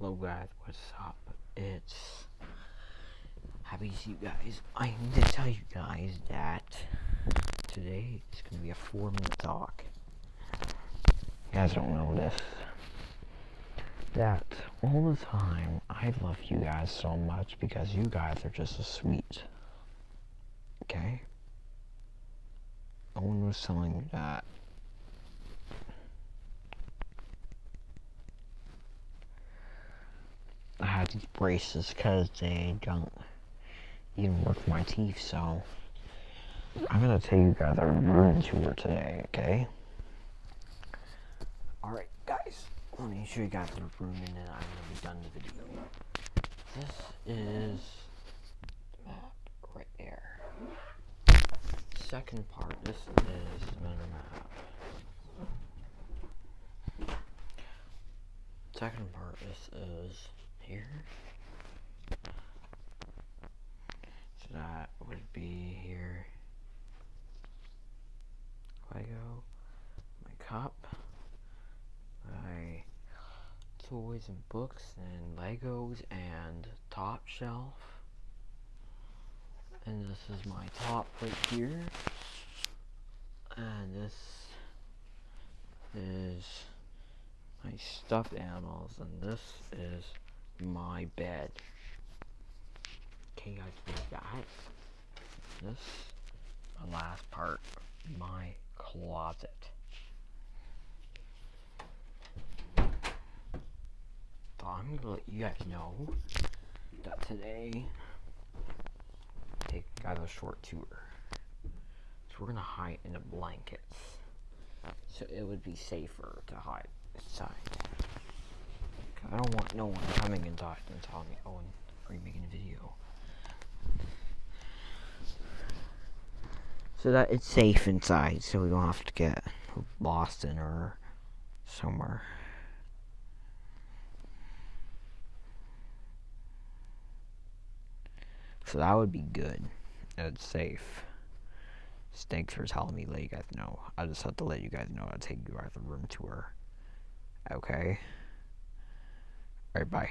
Hello guys, what's up? It's happy to see you guys. I need to tell you guys that today it's gonna be a four minute talk. You guys don't know this. That all the time I love you guys so much because you guys are just so sweet. Okay? No one was telling me that. I had these braces because they don't even work for my teeth, so I'm gonna take you guys a room tour today, okay? Alright, guys, let me show you guys the room and then I'm gonna be done the video. This is the map right there. Second part, this is map. Second part, this is here. So that would be here. Lego, my cup, my toys and books and Legos and top shelf. And this is my top right here. And this is my stuffed animals and this is my bed. Okay, guys, we got this. The last part, my closet. So I'm gonna let you guys know that today, take guys a short tour. So we're gonna hide in the blankets, so it would be safer to hide inside. I don't want no one coming and talking and telling me, oh, are you making a video? So that it's safe inside, so we don't have to get lost in or somewhere. So that would be good. It's safe. Thanks for telling me, let you guys know. I just have to let you guys know I'll take you guys a room tour. Okay? Alright, bye.